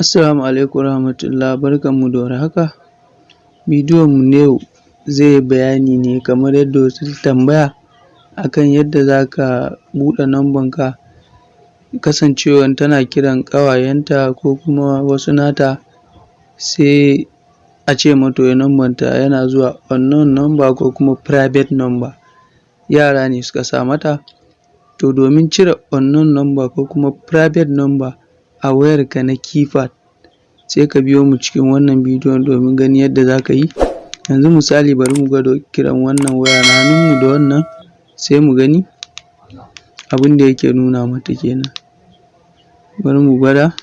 Assalamu alaikum warahmatullah barkanmu da warhaka. Bidiyonmu na yau zai yi bayani ne kamar yadda wasu ta tambaya akan yadda za ka buɗe numbanka kasancewan tana kiran ƙawayenta ko kuma wasu nata sai a ce mata wai numbanta yana zuwa unknown number ko kuma private number, yara ne suka sa mata. To domin cire unknown number ko kuma private number a wayarka na keypad sai ka biyo mu cikin wannan bidiyon domin ganin yadda za ka yi. Yanzu misali bari mu gwada kiran wannan waya na hannunmu da wannan sai mu gani abin da yake nuna mata kenan. Bari mu gwada.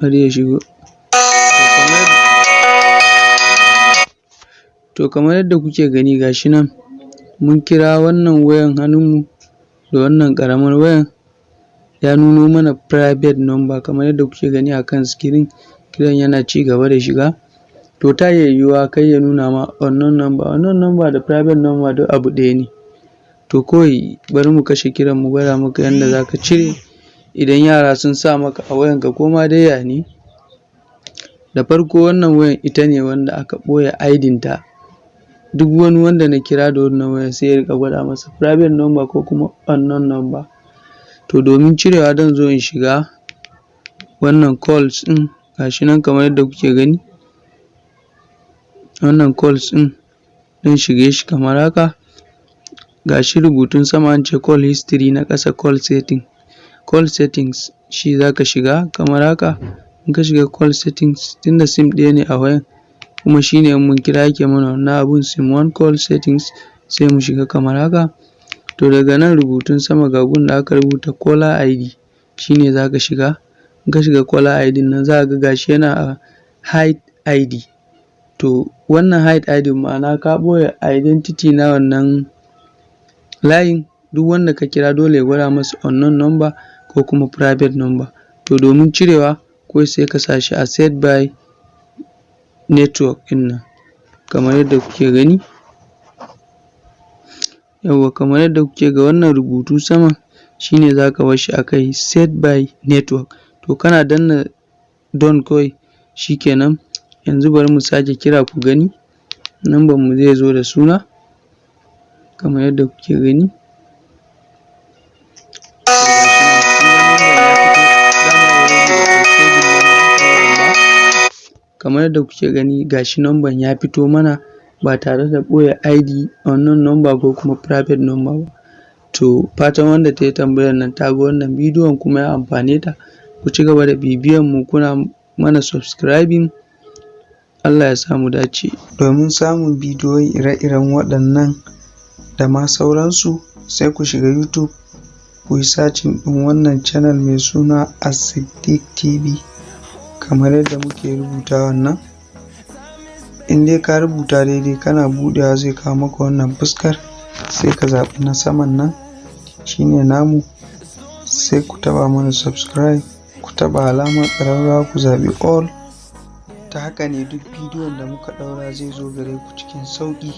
Bari ya shigo. To kamar yadda kuke gani ga shi nan mun kira wannan wayan hannunmu da wannan ƙaramar wayan ya nuno mana private number kamar yadda kuke gani a kan screen kiran yana cigaba da shiga. To ta iya yiwuwa kai ya nuna ma unknown number, unknown number da private number duk abu ɗaya ne. To kawai bari mu kashe kiran mu gwada maka yanda za ka cire idan yara sun sa maka a wayanka ko ma dai ya ne. Da farko wannan wayan ita ne wanda aka ɓoye ID ta, duk wani wanda na kira da wannan wayan sai ya riƙa gwada masa private number ko kuma unknown number. To domin cirewa zan zo in shiga wannan calls ɗin ga shi nan kamar yadda kuke gani, wannan calls ɗin zan shige shi kamar haka, ga shi rubutun sama an ce call history na ƙasa call setting, call settings shi za ka shiga kamar haka, in ka shiga call settings tunda sim ɗaya ne a wayan kuma shi ne in mun kira yake mana wannan abun sim one call settings sai mu shiga kamar haka. To daga nan rubutun sama ga gun da aka rubuta caller ID shi ne za ka shiga, in ka shiga caller ID nan za ka ga ga shi yana a hide ID. To wannan hide ID ma'ana ka ɓoye identity na wannan layin duk wanda ka kira dole ya gwada masa unknown number ko kuma private number. To domin cirewa kawai sai ka sa shi a set by network ɗin nan kamar yadda kuke gani. Yawwa kamar yadda kuke ga wannan rubutu saman shi ne za ka bar shi a kai set by network. To kana danna done kawai shi kenan. Yanzu bari mu sake kira ku gani numbanmu zai zo da suna kamar yadda kuke gani. Kamar yadda kuke gani ga shi numban ya fito mana ba tare da ɓoye ID, unknown number ko kuma private number ba. To fatan wanda ta yi tambayan nan ta ga wannan bidiyon kuma ya amfane ta. Ku cigaba da bibiyan mu kuna mana subscribing Allah ya sa mu dace. Domin samun bidiyoyi ire-iren waɗannan da ma sauransu sai ku shiga YouTube ku yi searching ɗin wannan channel mai suna As-Siddiq TV kamar yadda muke rubutawan nan. In dai ka rubuta daidai kana buɗewa zai kawo maka wannan fuskar sai ka zaɓi na saman nan shi ne namu sai ku taɓa mana subscribe ku taɓa alamar ƙararrawa ku zaɓi all ta haka ne duk bidiyon da muka ɗaura zai zo gare ku cikin sauƙi.